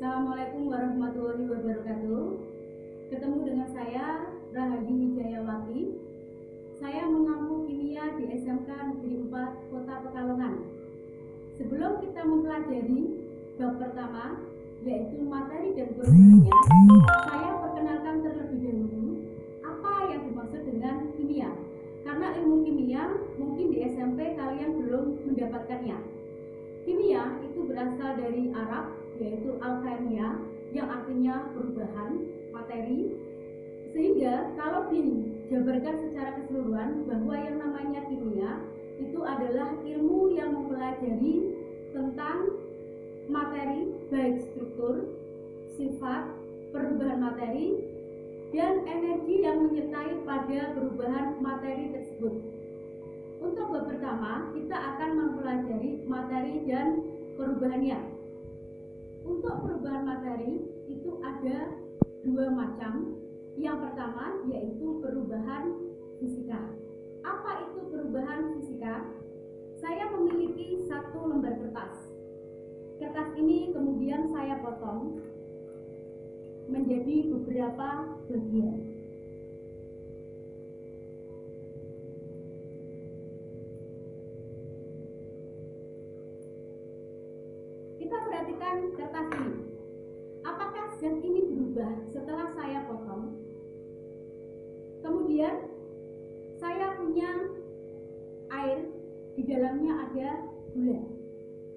Assalamualaikum warahmatullahi wabarakatuh. Ketemu dengan saya Rahayu Wijayawati. Saya mengampu kimia di SMK Negeri 4 Kota Pekalongan. Sebelum kita mempelajari bab pertama yaitu materi dan perubahannya, saya perkenalkan terlebih dahulu apa yang dimaksud dengan kimia. Karena ilmu kimia mungkin di SMP kalian belum mendapatkannya. Kimia itu berasal dari Arab yaitu alkemia yang artinya perubahan materi sehingga kalau dijabarkan secara keseluruhan bahwa yang namanya kimia itu adalah ilmu yang mempelajari tentang materi baik struktur, sifat, perubahan materi, dan energi yang menyertai pada perubahan materi tersebut. Untuk bab pertama, kita akan mempelajari materi dan perubahannya. Untuk perubahan materi itu ada dua macam. Yang pertama yaitu perubahan fisika. Apa itu perubahan fisika? Saya memiliki satu lembar kertas. Kertas ini kemudian saya potong menjadi beberapa bagian. Kita kertas ini. Apakah zat ini berubah setelah saya potong? Kemudian saya punya air, di dalamnya ada gula.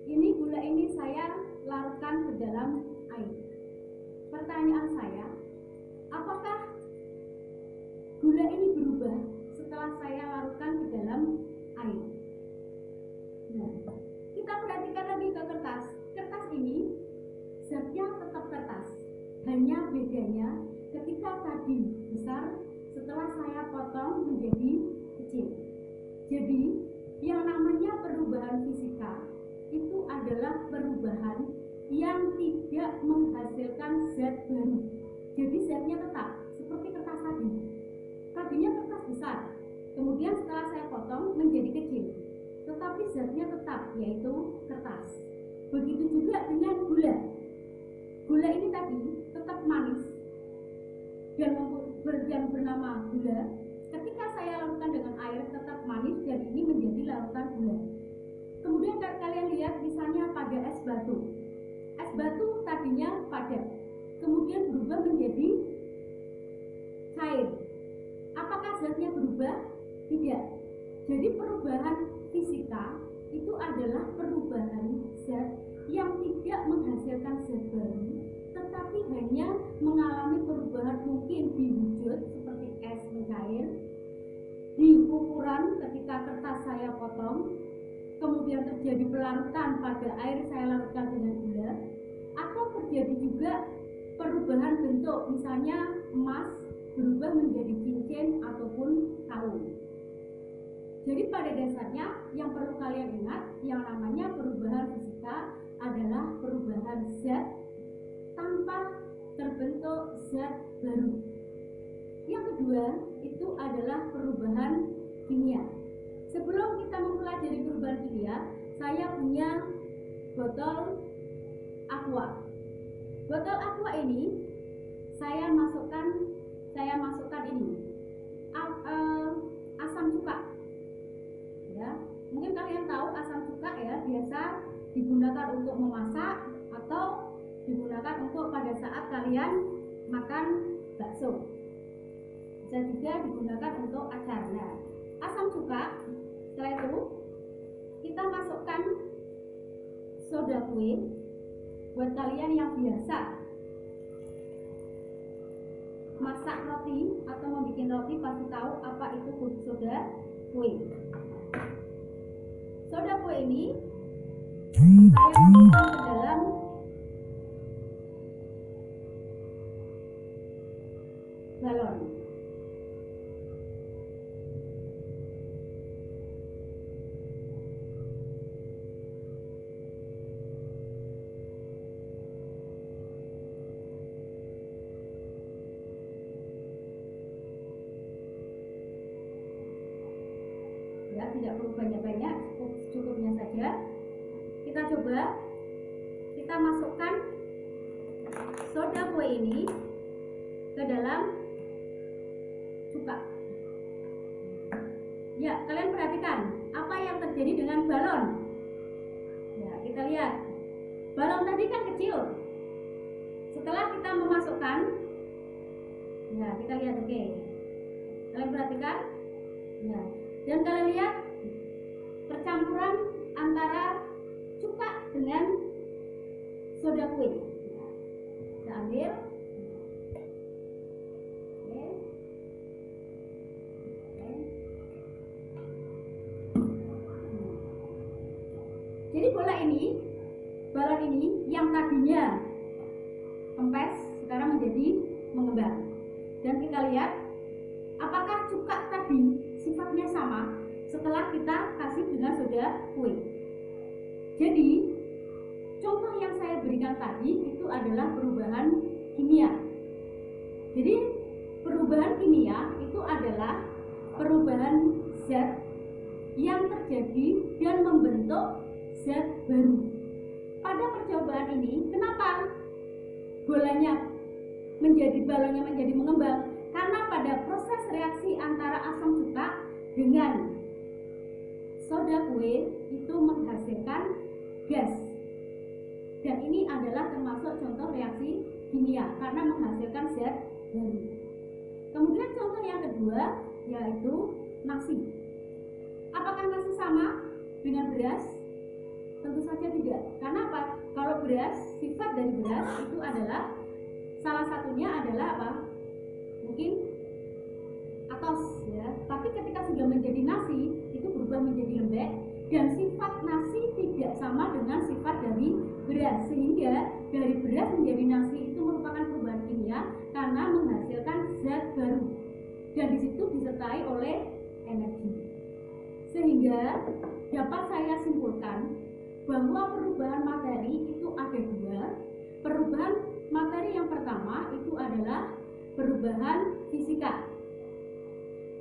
Ini gula ini saya larutkan ke dalam air. Pertanyaan saya, apakah gula ini berubah setelah saya larutkan ke dalam air? Nah, kita perhatikan lagi ke. Kertas hanya bedanya ketika tadi besar, setelah saya potong menjadi kecil. Jadi, yang namanya perubahan fisika itu adalah perubahan yang tidak menghasilkan zat baru. Jadi zatnya tetap seperti kertas tadi. Tadinya kertas besar, kemudian setelah saya potong menjadi kecil. Tetapi zatnya tetap yaitu kertas. Begitu juga dengan gula. Gula ini tadi tetap manis dan yang bernama gula. Ketika saya larutkan dengan air tetap manis dan ini menjadi larutan gula. Kemudian kalian lihat misalnya pada es batu. Es batu tadinya padat, kemudian berubah menjadi cair. Apakah zatnya berubah? Tidak. Jadi perubahan fisika itu adalah perubahan zat yang tidak menghasilkan zat baru, tetapi hanya mengalami perubahan mungkin di wujud seperti es mencair, di ukuran ketika kertas saya potong, kemudian terjadi pelarutan pada air saya larutkan dengan gula, atau terjadi juga perubahan bentuk, misalnya emas berubah menjadi cincin ataupun kalung. Jadi pada dasarnya yang perlu kalian ingat yang namanya perubahan fisika adalah perubahan zat tanpa terbentuk zat baru. Yang kedua itu adalah perubahan kimia. Sebelum kita mempelajari perubahan kimia, saya punya botol aqua. Botol aqua ini saya masukkan bisa juga digunakan untuk acar nah asam cuka setelah itu kita masukkan soda kue buat kalian yang biasa. Masak roti atau membuat roti pasti tahu apa itu soda kue. Soda kue ini ya tidak perlu banyak-banyak cukup cukupnya saja kita coba kita masukkan ini ke dalam cuka. Ya, kalian perhatikan apa yang terjadi dengan balon. Ya, kita lihat. Balon tadi kan kecil. Setelah kita memasukkan, ya kita lihat oke. Okay. Kalian perhatikan, ya. Dan kalian lihat percampuran antara cuka dengan soda kue. Kita ambil, Jadi bola ini, balon ini yang tadinya kempes sekarang menjadi mengembang. Dan kita lihat apakah cuka setelah kita kasih dengan soda kue. Jadi contoh yang saya berikan tadi itu adalah perubahan kimia. Jadi perubahan kimia itu adalah perubahan zat yang terjadi dan membentuk zat baru. Pada percobaan ini, kenapa bolanya menjadi balonnya menjadi mengembang? Karena pada proses reaksi antara asam cuka dengan soda kue itu menghasilkan gas. Dan ini adalah termasuk contoh reaksi kimia karena menghasilkan zat baru. Kemudian contoh yang kedua yaitu nasi. Apakah nasi sama dengan beras? Tentu saja tidak. Karena apa? Kalau beras, sifat dari beras itu adalah salah satunya adalah apa? Mungkin atos ya. Tapi ketika sudah menjadi nasi, berubah menjadi lembek dan sifat nasi tidak sama dengan sifat dari beras sehingga dari beras menjadi nasi itu merupakan perubahan kimia karena menghasilkan zat baru dan di situ disertai oleh energi sehingga dapat saya simpulkan bahwa perubahan materi itu ada dua. Perubahan materi yang pertama itu adalah perubahan fisika.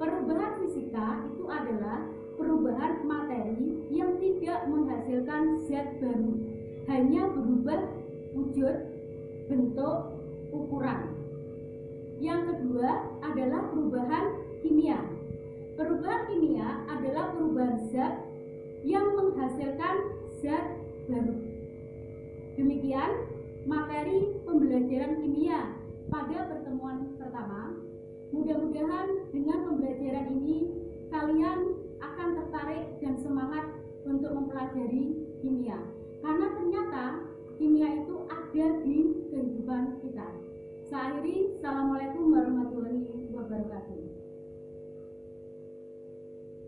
Perubahan fisika itu adalah hanya berubah wujud, bentuk, ukuran. Yang kedua adalah perubahan kimia. Perubahan kimia adalah perubahan zat yang menghasilkan zat baru. Demikian materi pembelajaran kimia pada pertemuan pertama. Mudah-mudahan dengan pembelajaran ini kalian ada di kehidupan kita. Saya akhiri, Assalamualaikum warahmatullahi wabarakatuh.